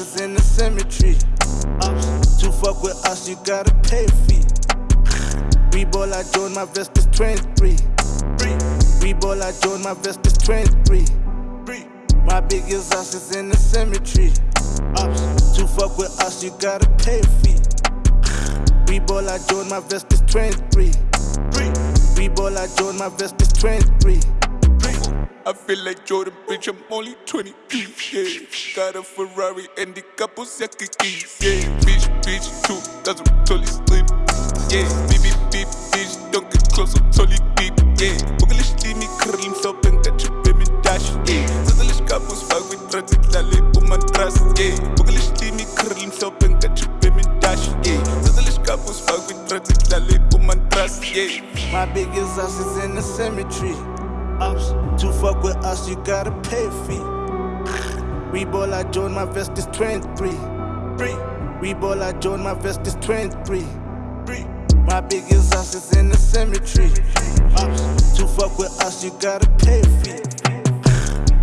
is in the cemetery. Ups. To fuck with us, you gotta pay a fee. We ball, I join my vest is 23. We ball, I join my vest is 23. My biggest ass is in the cemetery. Ups. To fuck with us, you gotta pay a fee. We ball, I join my vest is 23. We ball, I join my vest is 23. I feel like Jordan, bitch, I'm only 20 yeah. Got a Ferrari and the couples keys, yeah. Bitch, bitch, two thousand totally sleep, yeah. Beep, beep, beep, bitch, don't get close, I'm totally deep, yeah. Bugalish, leave curling, so and you pay me dash, yeah. Zazalish couples, fuck with transit, lale, woman trust, yeah. Bugalish, leave curling, so and you pay me dash, yeah. Zazalish couples, fuck with transit, lale, woman trust, yeah. My biggest ass is in the cemetery. Ups. To fuck with us, you gotta pay a fee. We ball, I join my vest is 23. We ball, I join my vest is 23. My biggest ass is in the cemetery. Ups. To fuck with us, you gotta pay a fee.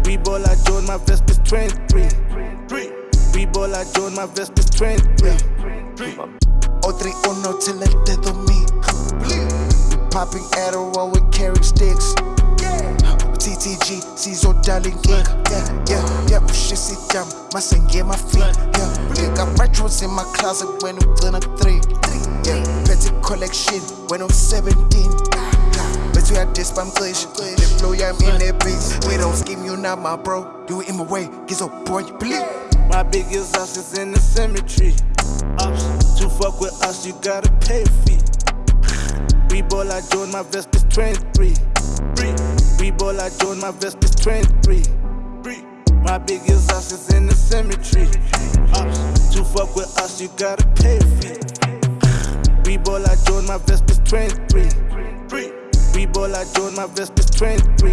We ball, I join my vest is 23. We ball, I join my vest is 23. O31 till el dedo me. Popping Adderall with carry sticks. Darling geek. Yeah, yeah, yeah, my feet. Yeah, got retros in my closet when I'm gonna three. Yeah, petty collection when I'm 17. Bet you had this spam glitch. The flow, yeah, I'm in that bitch. We don't scheme you not my bro. You in my way, get so boy, you believe. My biggest ass is in the cemetery. Ups. To fuck with us, you gotta pay a fee. We ball, I join my vest is 23. We ball, I join my vest is 23. My biggest ass is in the cemetery. Ups. To fuck with us, you gotta pay fee. We ball, I join my vest is 23. We ball, I join my vest is 23.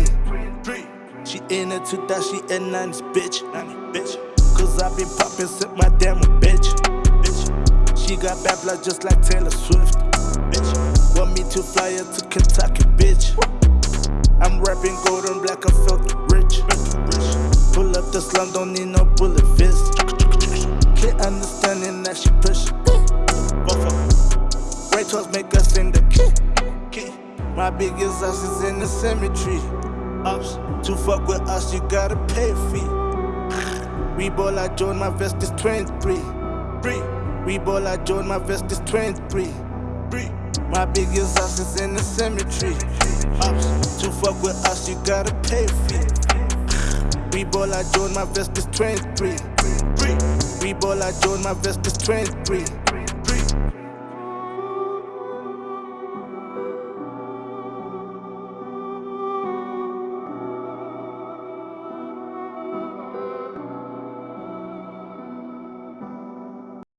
She in it to that, she a 90s bitch. 90 bitch. Cause I been poppin' since my damn bitch. bitch. She got bad blood just like Taylor Swift. Bitch. Want me to fly her to Kentucky, bitch. And black, I felt rich. Pull up the slum, don't need no bullet fist. Clear understanding that she push. Ray toss make us sing the key. My biggest ass is in the cemetery. Ups. To fuck with us, you gotta pay a fee. We ball, I join my vest is 23. We ball, I join my vest is 23. My biggest ass is in the cemetery. Ups. To fuck with us, you gotta pay for it. We ball, I join my vest is 23. We ball, I join my vest is 23.